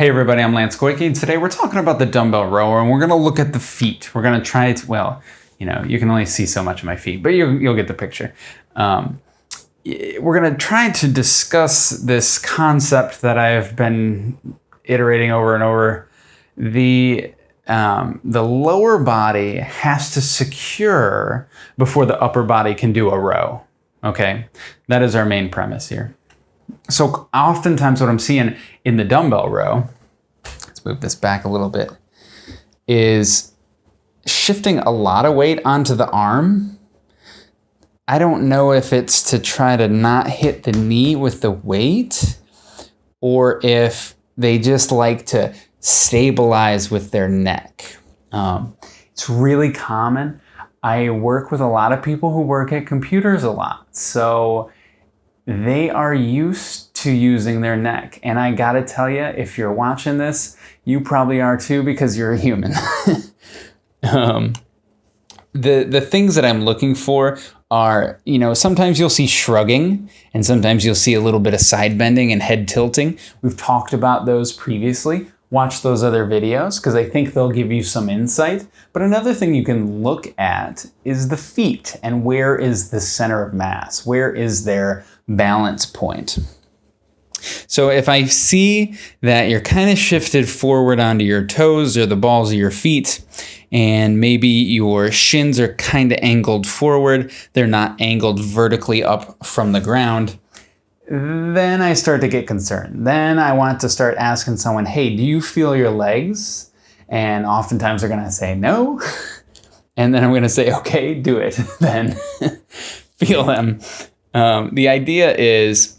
Hey everybody, I'm Lance Goyke, and today we're talking about the dumbbell rower, and we're gonna look at the feet. We're gonna try to, well, you know, you can only see so much of my feet, but you, you'll get the picture. Um, we're gonna try to discuss this concept that I've been iterating over and over. The um, the lower body has to secure before the upper body can do a row. Okay, that is our main premise here. So oftentimes what I'm seeing in the dumbbell row, let's move this back a little bit, is shifting a lot of weight onto the arm. I don't know if it's to try to not hit the knee with the weight or if they just like to stabilize with their neck. Um, it's really common. I work with a lot of people who work at computers a lot. So they are used to using their neck. And I gotta tell you, if you're watching this, you probably are too because you're a human. um, the, the things that I'm looking for are, you know, sometimes you'll see shrugging and sometimes you'll see a little bit of side bending and head tilting. We've talked about those previously watch those other videos because I think they'll give you some insight. But another thing you can look at is the feet and where is the center of mass? Where is their balance point? So if I see that you're kind of shifted forward onto your toes or the balls of your feet, and maybe your shins are kind of angled forward, they're not angled vertically up from the ground, then I start to get concerned. Then I want to start asking someone, hey, do you feel your legs? And oftentimes they're gonna say no. And then I'm gonna say, okay, do it then. feel them. Um, the idea is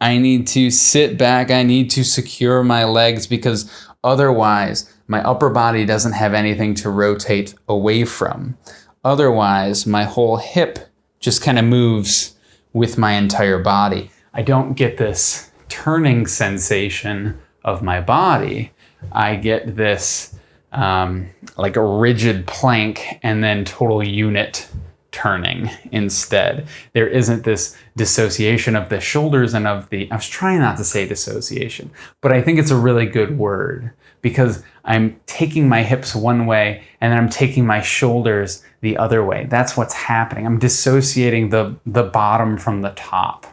I need to sit back, I need to secure my legs because otherwise my upper body doesn't have anything to rotate away from. Otherwise, my whole hip just kind of moves with my entire body. I don't get this turning sensation of my body. I get this um, like a rigid plank and then total unit turning instead. There isn't this dissociation of the shoulders and of the, I was trying not to say dissociation, but I think it's a really good word because I'm taking my hips one way and then I'm taking my shoulders the other way. That's what's happening. I'm dissociating the, the bottom from the top.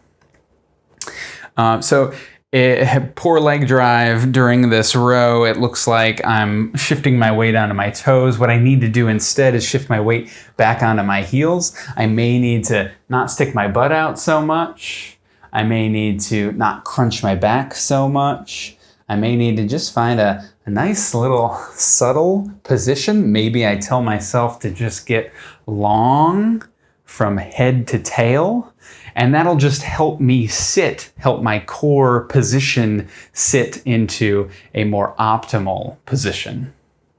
Um, so it, poor leg drive during this row. It looks like I'm shifting my weight onto my toes. What I need to do instead is shift my weight back onto my heels. I may need to not stick my butt out so much. I may need to not crunch my back so much. I may need to just find a, a nice little subtle position. Maybe I tell myself to just get long from head to tail. And that'll just help me sit, help my core position sit into a more optimal position.